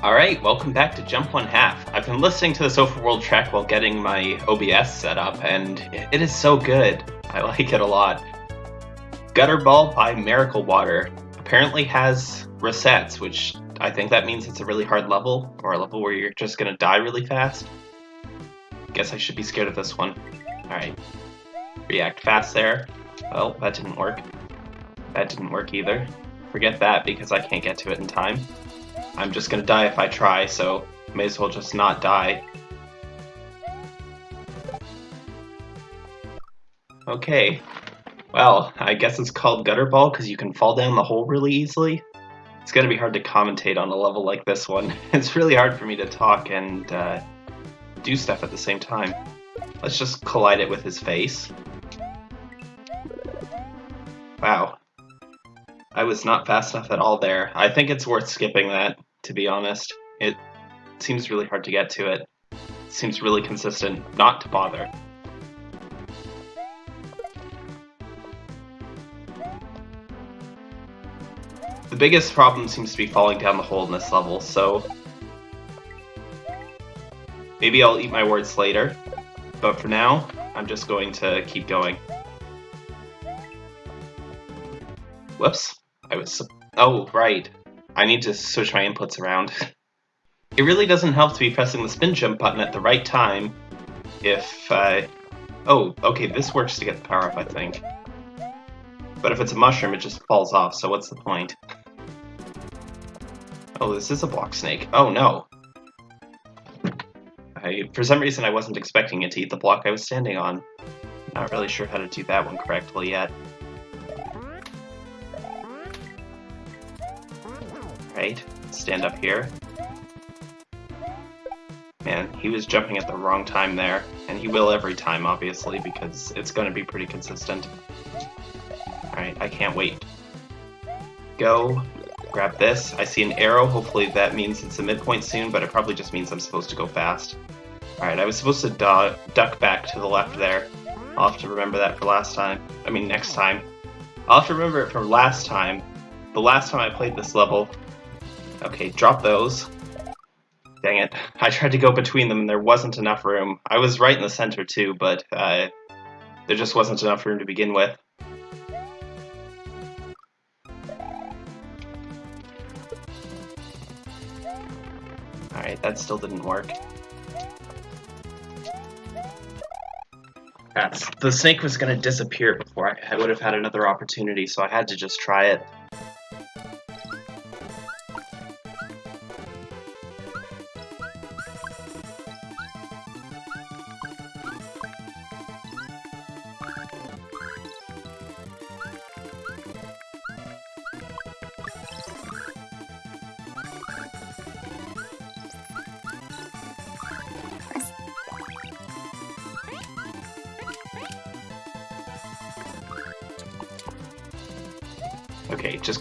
Alright, welcome back to Jump One Half. I've been listening to this overworld track while getting my OBS set up, and it is so good. I like it a lot. Gutterball by Miracle Water apparently has resets, which I think that means it's a really hard level, or a level where you're just gonna die really fast. Guess I should be scared of this one. Alright. React fast there. Well, that didn't work. That didn't work either. Forget that because I can't get to it in time. I'm just gonna die if I try, so may as well just not die. Okay. Well, I guess it's called Gutter Ball because you can fall down the hole really easily. It's gonna be hard to commentate on a level like this one. It's really hard for me to talk and uh, do stuff at the same time. Let's just collide it with his face. Wow. I was not fast enough at all there. I think it's worth skipping that to be honest. It seems really hard to get to it. it seems really consistent not to bother. The biggest problem seems to be falling down the hole in this level, so maybe I'll eat my words later, but for now, I'm just going to keep going. Whoops. I was... Oh, right. I need to switch my inputs around. it really doesn't help to be pressing the spin jump button at the right time if, uh... Oh, okay, this works to get the power up, I think. But if it's a mushroom, it just falls off, so what's the point? Oh, this is a block snake. Oh, no. I, for some reason, I wasn't expecting it to eat the block I was standing on. Not really sure how to do that one correctly yet. Right? Stand up here. Man, he was jumping at the wrong time there, and he will every time, obviously, because it's going to be pretty consistent. Alright, I can't wait. Go, grab this. I see an arrow, hopefully that means it's a midpoint soon, but it probably just means I'm supposed to go fast. Alright, I was supposed to duck back to the left there. I'll have to remember that for last time. I mean, next time. I'll have to remember it from last time. The last time I played this level, Okay, drop those. Dang it. I tried to go between them and there wasn't enough room. I was right in the center too, but uh, there just wasn't enough room to begin with. Alright, that still didn't work. That's, the snake was going to disappear before I, I would have had another opportunity, so I had to just try it.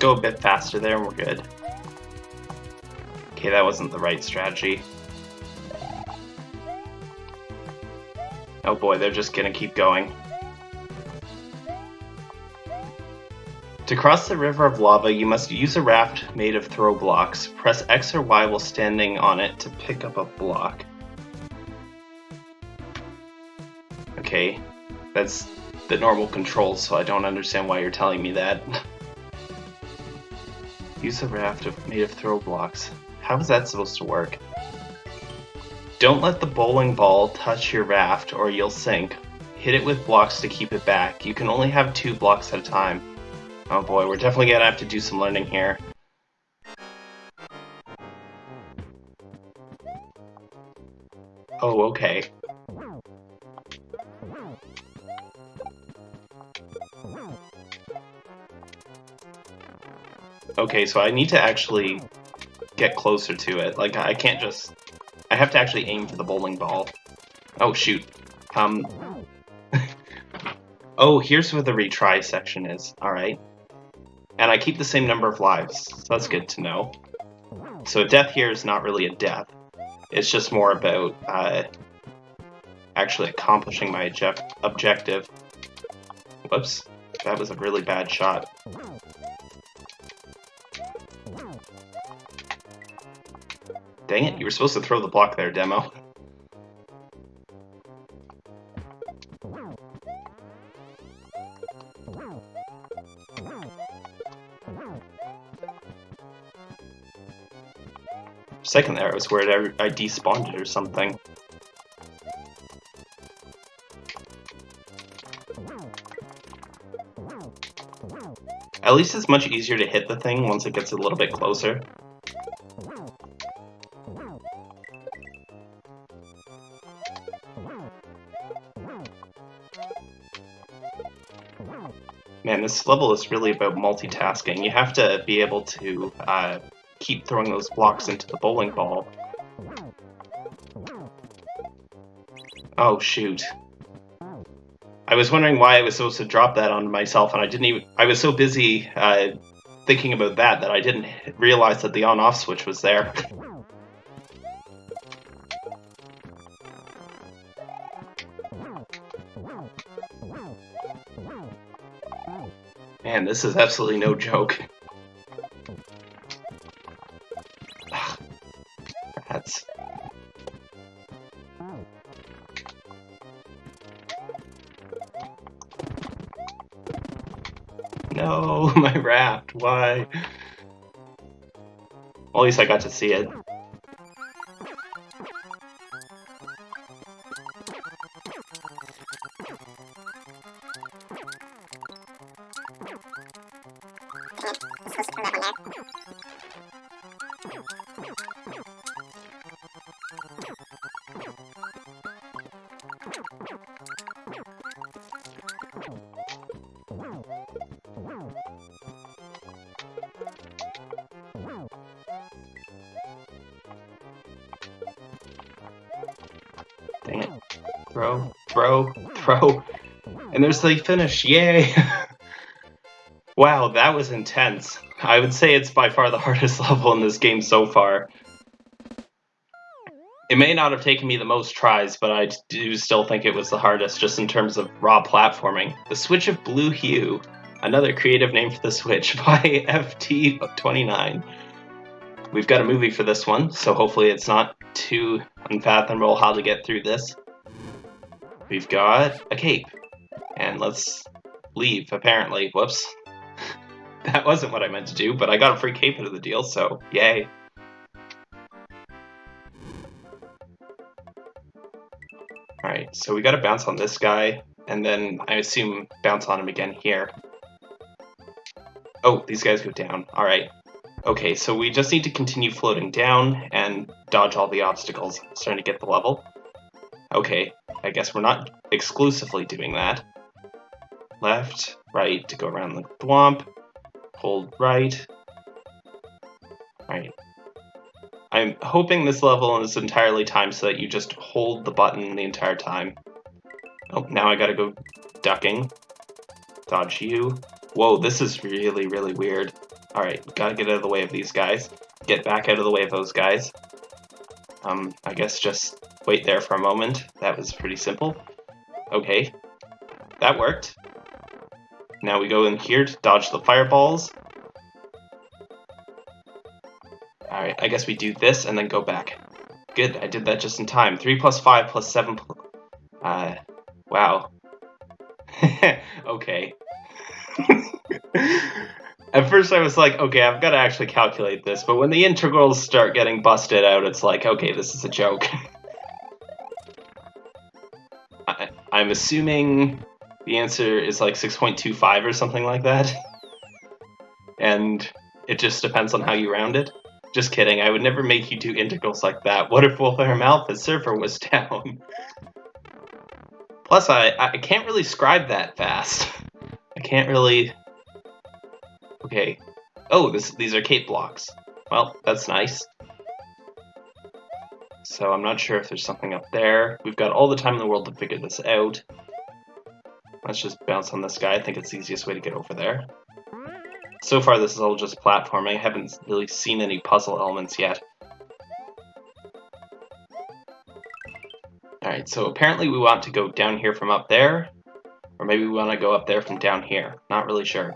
Go a bit faster there and we're good. Okay, that wasn't the right strategy. Oh boy, they're just gonna keep going. To cross the river of lava, you must use a raft made of throw blocks. Press X or Y while standing on it to pick up a block. Okay, that's the normal controls, so I don't understand why you're telling me that. Use a raft of, made of throw blocks. How is that supposed to work? Don't let the bowling ball touch your raft or you'll sink. Hit it with blocks to keep it back. You can only have two blocks at a time. Oh boy, we're definitely gonna have to do some learning here. Oh, okay. Okay, so I need to actually get closer to it. Like, I can't just... I have to actually aim for the bowling ball. Oh, shoot. Um... oh, here's where the retry section is. Alright. And I keep the same number of lives, so that's good to know. So a death here is not really a death. It's just more about uh, actually accomplishing my objective. Whoops. That was a really bad shot. Dang it, you were supposed to throw the block there, Demo. Second there, I was worried I, I despawned it or something. At least it's much easier to hit the thing once it gets a little bit closer. Man, this level is really about multitasking. You have to be able to uh, keep throwing those blocks into the bowling ball. Oh, shoot. I was wondering why I was supposed to drop that on myself, and I didn't even. I was so busy uh, thinking about that that I didn't realize that the on-off switch was there. This is absolutely no joke. Rats. No, my raft, why? Well, at least I got to see it. And there's the finish, yay! wow, that was intense. I would say it's by far the hardest level in this game so far. It may not have taken me the most tries, but I do still think it was the hardest just in terms of raw platforming. The Switch of Blue Hue, another creative name for the Switch by FT29. We've got a movie for this one, so hopefully it's not too unfathomable how to get through this. We've got a cape. And let's leave, apparently. Whoops. that wasn't what I meant to do, but I got a free cape out of the deal, so yay. Alright, so we gotta bounce on this guy, and then I assume bounce on him again here. Oh, these guys go down. Alright. Okay, so we just need to continue floating down and dodge all the obstacles. starting to get the level. Okay, I guess we're not exclusively doing that. Left, right to go around the thwomp. Hold right. Right. I'm hoping this level is entirely timed so that you just hold the button the entire time. Oh, now I gotta go ducking. Dodge you. Whoa, this is really, really weird. Alright, gotta get out of the way of these guys. Get back out of the way of those guys. Um, I guess just wait there for a moment. That was pretty simple. Okay. That worked. Now we go in here to dodge the fireballs. Alright, I guess we do this and then go back. Good, I did that just in time. 3 plus 5 plus 7 plus... Uh, wow. okay. At first I was like, okay, I've got to actually calculate this, but when the integrals start getting busted out, it's like, okay, this is a joke. I, I'm assuming the answer is like 6.25 or something like that. And it just depends on how you round it. Just kidding, I would never make you do integrals like that. What if Wolfram Alpha's server was down? Plus, I, I can't really scribe that fast. I can't really... Okay. Oh, this, these are cape blocks. Well, that's nice. So I'm not sure if there's something up there. We've got all the time in the world to figure this out. Let's just bounce on this guy. I think it's the easiest way to get over there. So far, this is all just platforming. I haven't really seen any puzzle elements yet. Alright, so apparently we want to go down here from up there, or maybe we want to go up there from down here. Not really sure.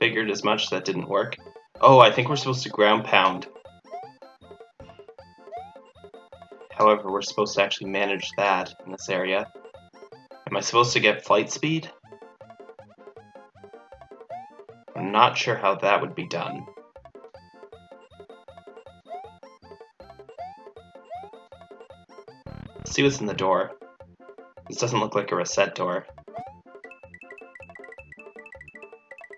Figured as much, that didn't work. Oh, I think we're supposed to ground pound. however we're supposed to actually manage that in this area. Am I supposed to get flight speed? I'm not sure how that would be done. Let's see what's in the door. This doesn't look like a reset door.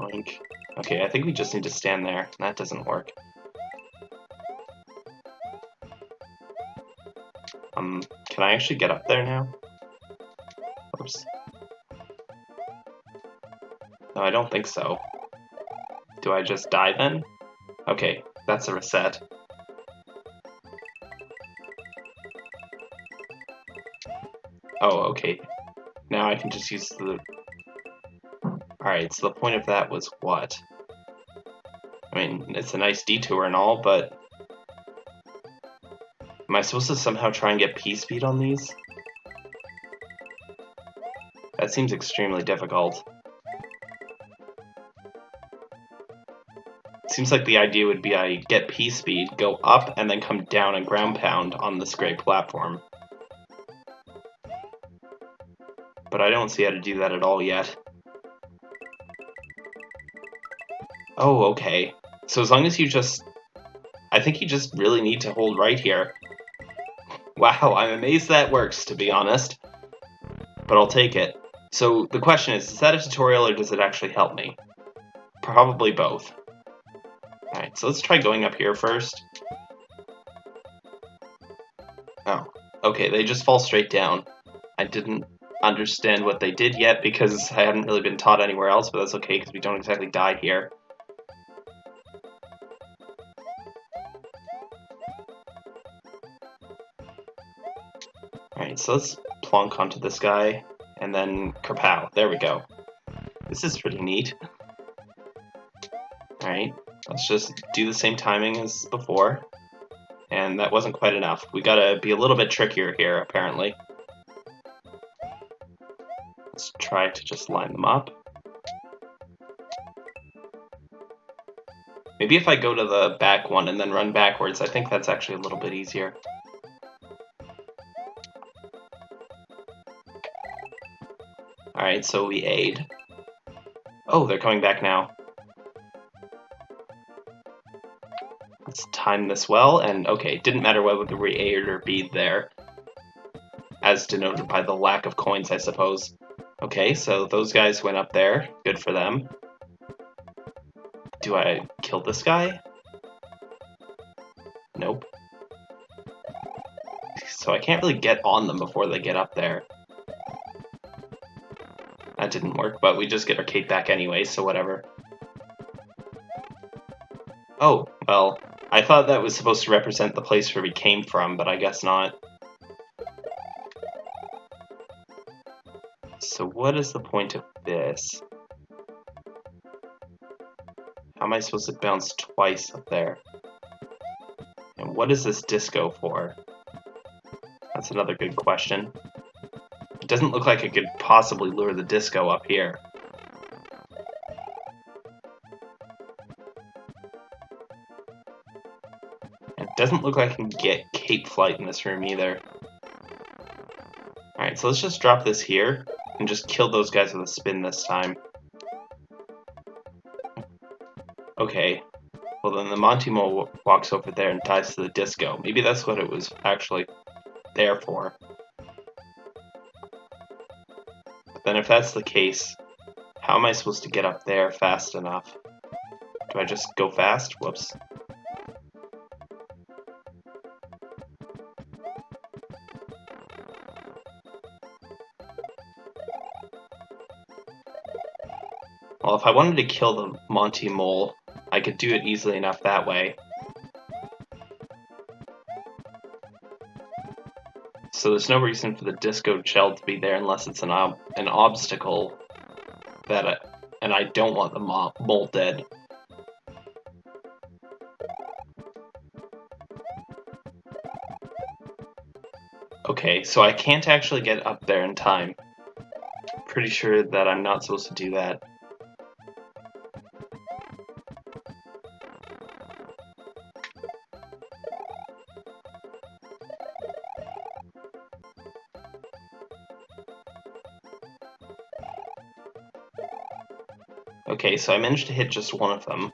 Link. Okay, I think we just need to stand there. That doesn't work. Um, can I actually get up there now? No, I don't think so. Do I just die then? Okay, that's a reset. Oh, okay. Now I can just use the... Alright, so the point of that was what? I mean, it's a nice detour and all, but... Am I supposed to somehow try and get P-speed on these? That seems extremely difficult. Seems like the idea would be I get P-speed, go up, and then come down and ground pound on this great platform. But I don't see how to do that at all yet. Oh, okay. So as long as you just... I think you just really need to hold right here. Wow, I'm amazed that works, to be honest. But I'll take it. So the question is, is that a tutorial or does it actually help me? Probably both. So let's try going up here first. Oh, okay, they just fall straight down. I didn't understand what they did yet because I hadn't really been taught anywhere else, but that's okay because we don't exactly die here. Alright, so let's plonk onto this guy, and then kapow. There we go. This is pretty neat. Alright, let's just do the same timing as before. And that wasn't quite enough. We gotta be a little bit trickier here, apparently. Let's try to just line them up. Maybe if I go to the back one and then run backwards, I think that's actually a little bit easier. Alright, so we aid. Oh, they're coming back now. Time this well, and okay, it didn't matter whether we aid or bead there. As denoted by the lack of coins, I suppose. Okay, so those guys went up there. Good for them. Do I kill this guy? Nope. So I can't really get on them before they get up there. That didn't work, but we just get our cape back anyway, so whatever. Oh, well, I thought that was supposed to represent the place where we came from, but I guess not. So what is the point of this? How am I supposed to bounce twice up there? And what is this disco for? That's another good question. It doesn't look like it could possibly lure the disco up here. Doesn't look like I can get cape flight in this room either. Alright, so let's just drop this here and just kill those guys with a spin this time. Okay. Well, then the Monty Mole walks over there and dies to the disco. Maybe that's what it was actually there for. But then if that's the case, how am I supposed to get up there fast enough? Do I just go fast? Whoops. If I wanted to kill the Monty Mole, I could do it easily enough that way. So there's no reason for the disco shell to be there unless it's an ob an obstacle that I, and I don't want the mo mole dead. Okay, so I can't actually get up there in time. Pretty sure that I'm not supposed to do that. So I managed to hit just one of them.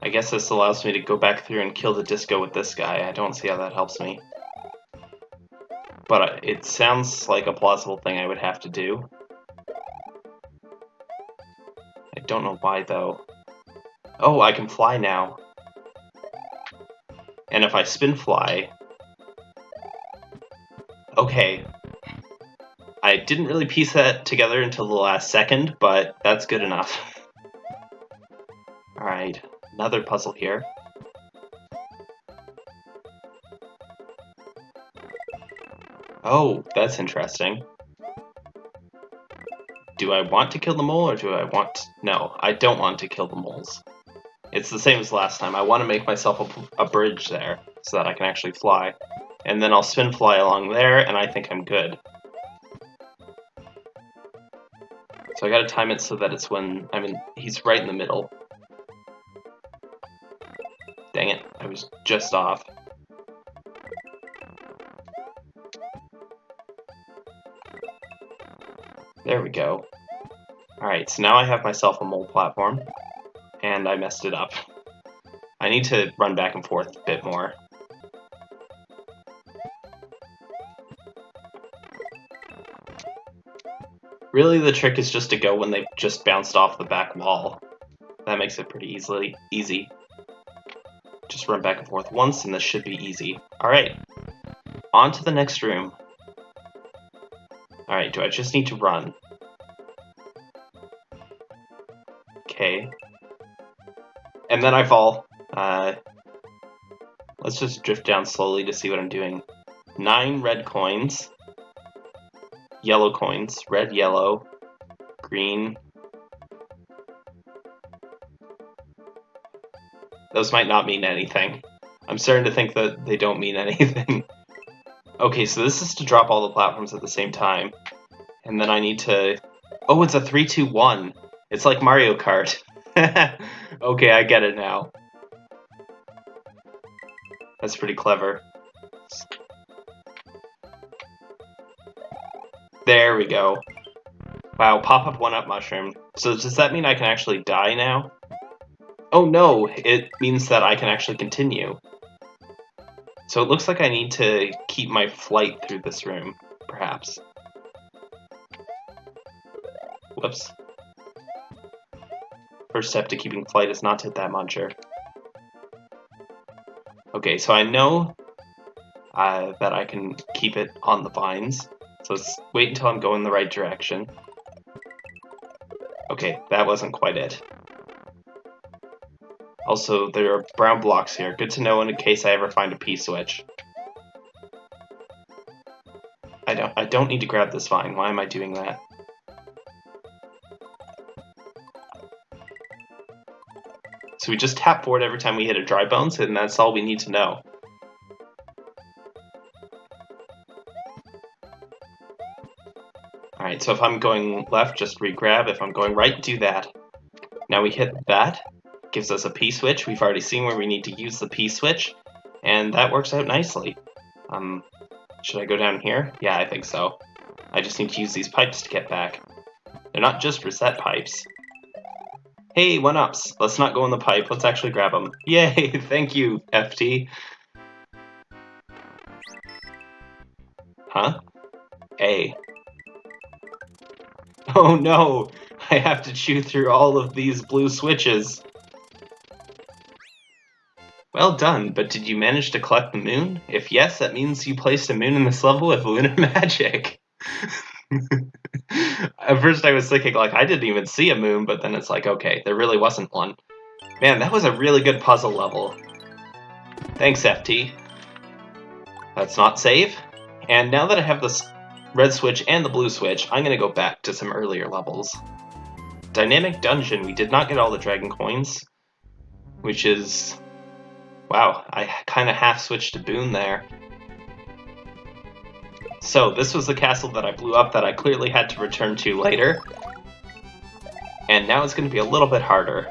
I guess this allows me to go back through and kill the disco with this guy. I don't see how that helps me. But it sounds like a plausible thing I would have to do. I don't know why, though. Oh, I can fly now. And if I spin fly... Okay. Didn't really piece that together until the last second, but that's good enough. Alright, another puzzle here. Oh, that's interesting. Do I want to kill the mole, or do I want... No, I don't want to kill the moles. It's the same as last time. I want to make myself a, a bridge there, so that I can actually fly. And then I'll spin fly along there, and I think I'm good. So I gotta time it so that it's when, I mean, he's right in the middle. Dang it, I was just off. There we go. Alright, so now I have myself a mole platform, and I messed it up. I need to run back and forth a bit more. Really, the trick is just to go when they've just bounced off the back wall. That makes it pretty easily easy. Just run back and forth once, and this should be easy. Alright, on to the next room. Alright, do I just need to run? Okay. And then I fall. Uh, let's just drift down slowly to see what I'm doing. Nine red coins. Yellow coins. Red, yellow, green. Those might not mean anything. I'm starting to think that they don't mean anything. Okay, so this is to drop all the platforms at the same time. And then I need to... Oh, it's a 3-2-1. It's like Mario Kart. okay, I get it now. That's pretty clever. There we go. Wow, pop-up one-up mushroom. So does that mean I can actually die now? Oh no, it means that I can actually continue. So it looks like I need to keep my flight through this room, perhaps. Whoops. First step to keeping flight is not to hit that muncher. Okay, so I know uh, that I can keep it on the vines. So let's wait until I'm going the right direction. Okay, that wasn't quite it. Also, there are brown blocks here. Good to know in case I ever find a P-switch. I don't, I don't need to grab this vine. Why am I doing that? So we just tap forward every time we hit a dry bones, and that's all we need to know. Alright, so if I'm going left, just re-grab. If I'm going right, do that. Now we hit that, gives us a P-switch. We've already seen where we need to use the P-switch, and that works out nicely. Um, should I go down here? Yeah, I think so. I just need to use these pipes to get back. They're not just reset pipes. Hey, one-ups! Let's not go in the pipe, let's actually grab them. Yay, thank you, FT. Huh? A. Oh no! I have to chew through all of these blue switches. Well done, but did you manage to collect the moon? If yes, that means you placed a moon in this level with lunar magic. At first I was thinking, like, I didn't even see a moon, but then it's like, okay, there really wasn't one. Man, that was a really good puzzle level. Thanks, FT. Let's not save. And now that I have the red switch and the blue switch, I'm going to go back to some earlier levels. Dynamic Dungeon, we did not get all the dragon coins, which is Wow, I kind of half switched to Boon there. So, this was the castle that I blew up that I clearly had to return to later. And now it's going to be a little bit harder.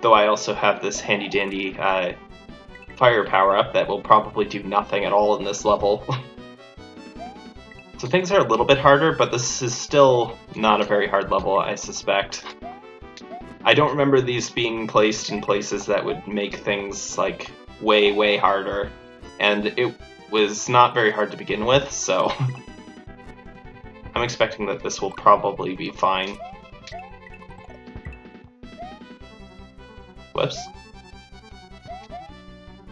Though I also have this handy-dandy uh, fire power-up that will probably do nothing at all in this level. So things are a little bit harder, but this is still not a very hard level, I suspect. I don't remember these being placed in places that would make things, like, way, way harder. And it was not very hard to begin with, so... I'm expecting that this will probably be fine. Whoops.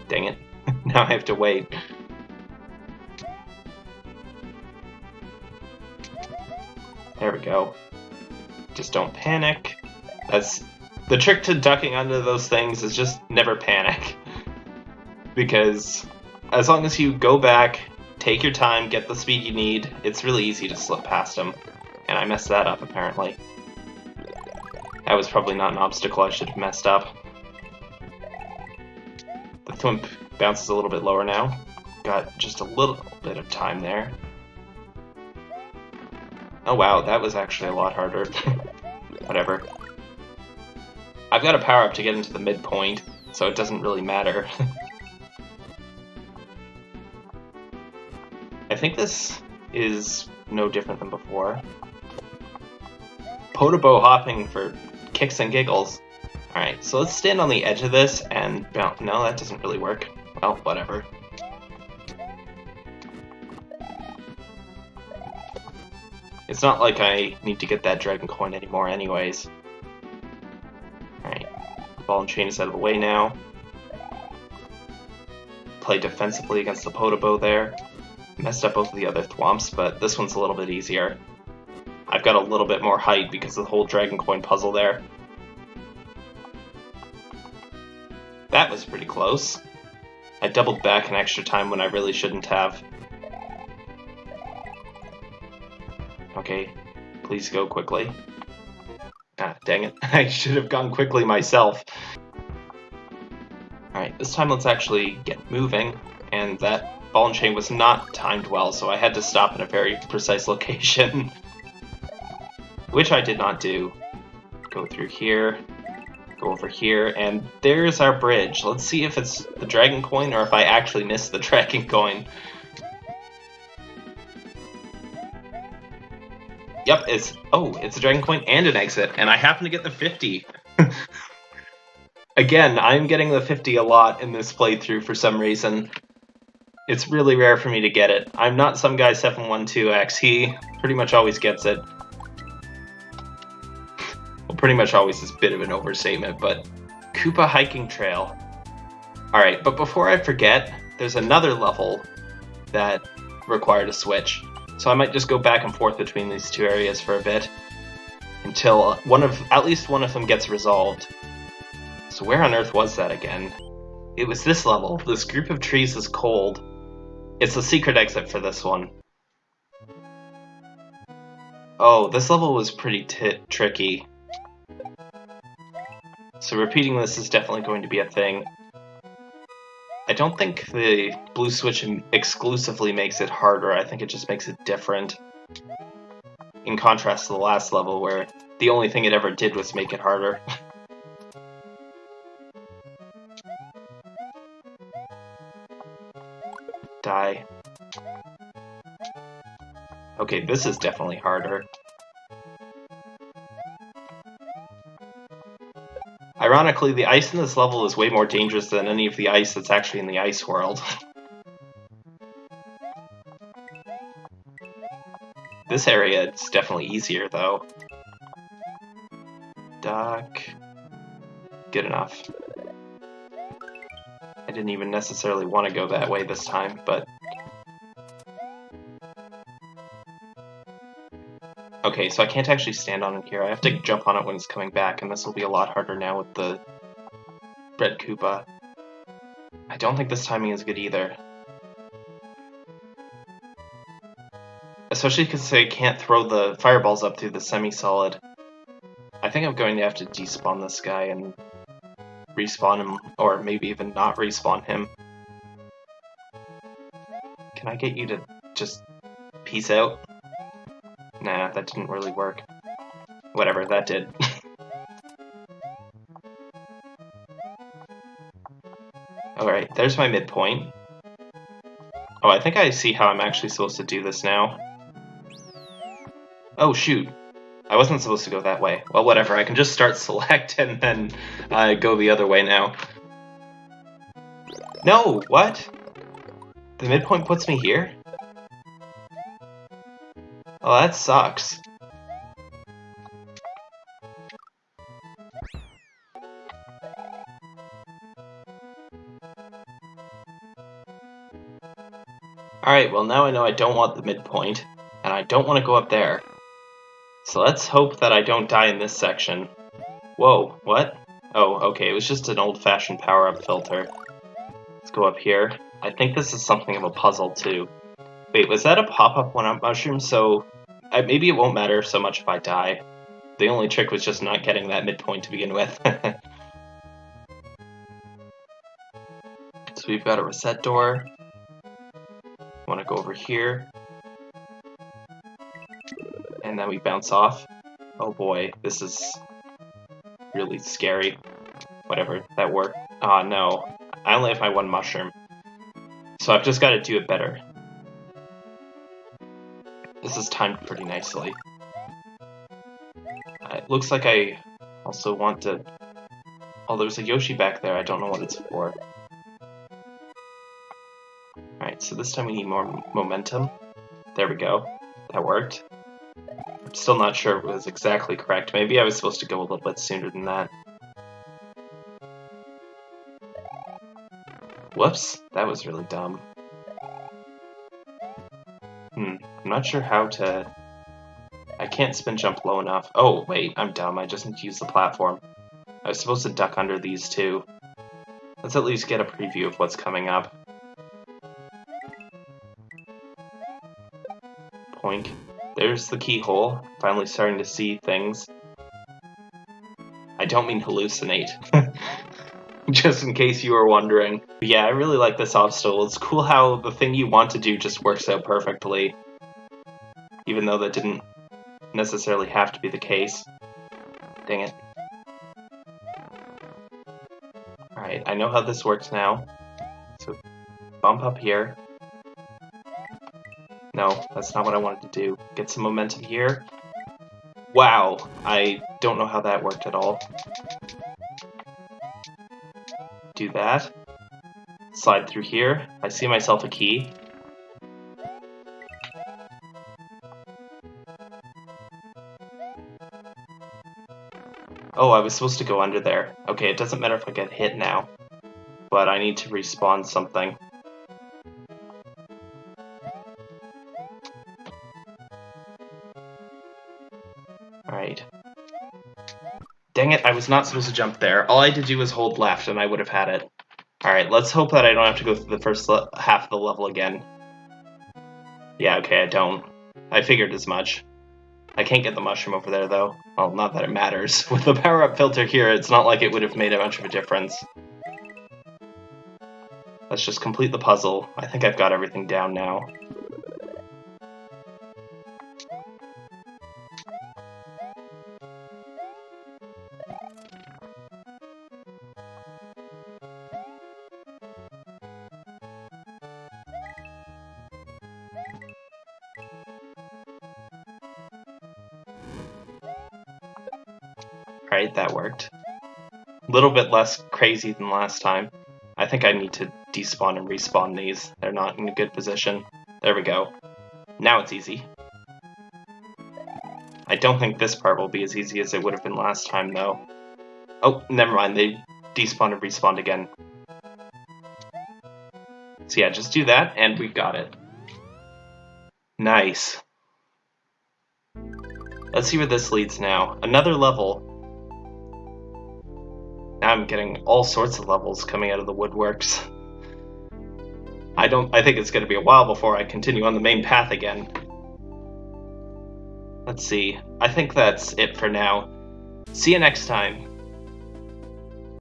Dang it. now I have to wait. Go. Just don't panic. That's the trick to ducking under those things is just never panic. because as long as you go back, take your time, get the speed you need, it's really easy to slip past them. And I messed that up apparently. That was probably not an obstacle I should have messed up. The thwimp bounces a little bit lower now. Got just a little bit of time there. Oh wow, that was actually a lot harder. Whatever. I've got a power up to get into the midpoint, so it doesn't really matter. I think this is no different than before. Podoboo hopping for kicks and giggles. Alright, so let's stand on the edge of this and bounce. No, that doesn't really work. Well, whatever. It's not like I need to get that dragon coin anymore anyways. Alright, ball and chain is out of the way now. Play defensively against the Podoboo there. Messed up both of the other Thwomps, but this one's a little bit easier. I've got a little bit more height because of the whole dragon coin puzzle there. That was pretty close. I doubled back an extra time when I really shouldn't have. Okay, please go quickly. Ah, dang it. I should have gone quickly myself. Alright, this time let's actually get moving, and that ball and chain was not timed well, so I had to stop in a very precise location. Which I did not do. Go through here, go over here, and there's our bridge. Let's see if it's the dragon coin or if I actually missed the dragon coin. Yep, it's oh, it's a dragon coin and an exit, and I happen to get the 50. Again, I'm getting the 50 a lot in this playthrough for some reason. It's really rare for me to get it. I'm not some guy 712X, he pretty much always gets it. Well, pretty much always is a bit of an overstatement, but Koopa Hiking Trail. Alright, but before I forget, there's another level that required a switch. So I might just go back and forth between these two areas for a bit until one of at least one of them gets resolved. So where on earth was that again? It was this level. This group of trees is cold. It's a secret exit for this one. Oh, this level was pretty tricky. So repeating this is definitely going to be a thing. I don't think the blue switch exclusively makes it harder, I think it just makes it different. In contrast to the last level where the only thing it ever did was make it harder. Die. Okay, this is definitely harder. Ironically, the ice in this level is way more dangerous than any of the ice that's actually in the ice world. this area is definitely easier, though. Duck. Good enough. I didn't even necessarily want to go that way this time, but Okay, so I can't actually stand on it here. I have to jump on it when it's coming back, and this will be a lot harder now with the Red Koopa. I don't think this timing is good either. Especially because I can't throw the fireballs up through the semi-solid. I think I'm going to have to despawn this guy and respawn him, or maybe even not respawn him. Can I get you to just peace out? Nah, that didn't really work. Whatever, that did. Alright, there's my midpoint. Oh, I think I see how I'm actually supposed to do this now. Oh, shoot. I wasn't supposed to go that way. Well, whatever. I can just start select and then uh, go the other way now. No! What? The midpoint puts me here? Oh, that sucks. Alright, well now I know I don't want the midpoint, and I don't want to go up there. So let's hope that I don't die in this section. Whoa, what? Oh, okay, it was just an old-fashioned power-up filter. Let's go up here. I think this is something of a puzzle, too. Wait, was that a pop-up one-up mushroom? So, uh, maybe it won't matter so much if I die. The only trick was just not getting that midpoint to begin with. so we've got a reset door. Want to go over here and then we bounce off. Oh boy, this is really scary. Whatever, that worked. Ah, oh, no. I only have my one mushroom. So I've just got to do it better. This is timed pretty nicely. Uh, it looks like I also want to... Oh, there's a Yoshi back there. I don't know what it's for. Alright, so this time we need more momentum. There we go. That worked. I'm still not sure it was exactly correct. Maybe I was supposed to go a little bit sooner than that. Whoops, that was really dumb. I'm not sure how to... I can't spin jump low enough. Oh, wait, I'm dumb. I just need to use the platform. I was supposed to duck under these two. Let's at least get a preview of what's coming up. Poink. There's the keyhole. Finally starting to see things. I don't mean hallucinate. just in case you were wondering. But yeah, I really like this obstacle. It's cool how the thing you want to do just works out perfectly. Even though that didn't necessarily have to be the case. Dang it. Alright, I know how this works now. So, bump up here. No, that's not what I wanted to do. Get some momentum here. Wow, I don't know how that worked at all. Do that. Slide through here. I see myself a key. Oh, I was supposed to go under there. Okay, it doesn't matter if I get hit now. But I need to respawn something. Alright. Dang it, I was not supposed to jump there. All I had to do was hold left and I would have had it. Alright, let's hope that I don't have to go through the first half of the level again. Yeah, okay, I don't. I figured as much. I can't get the mushroom over there, though. Well, not that it matters. With the power-up filter here, it's not like it would have made a bunch of a difference. Let's just complete the puzzle. I think I've got everything down now. Right, that worked. A little bit less crazy than last time. I think I need to despawn and respawn these. They're not in a good position. There we go. Now it's easy. I don't think this part will be as easy as it would have been last time, though. Oh, never mind. They despawned and respawned again. So yeah, just do that, and we've got it. Nice. Let's see where this leads now. Another level. Now I'm getting all sorts of levels coming out of the woodworks. I don't I think it's gonna be a while before I continue on the main path again. Let's see. I think that's it for now. See you next time.